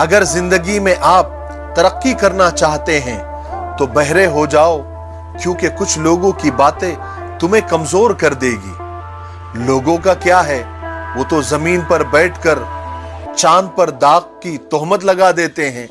अगर ज़िंदगी में आप तरक्की करना चाहते हैं तो बहरे हो जाओ, क्योंकि कुछ लोगों की बातें तुम्हें कमज़ोर कर देगी। लोगों का क्या है? वो तो ज़मीन पर बैठकर चाँद पर दाग की तोहमत लगा देते हैं।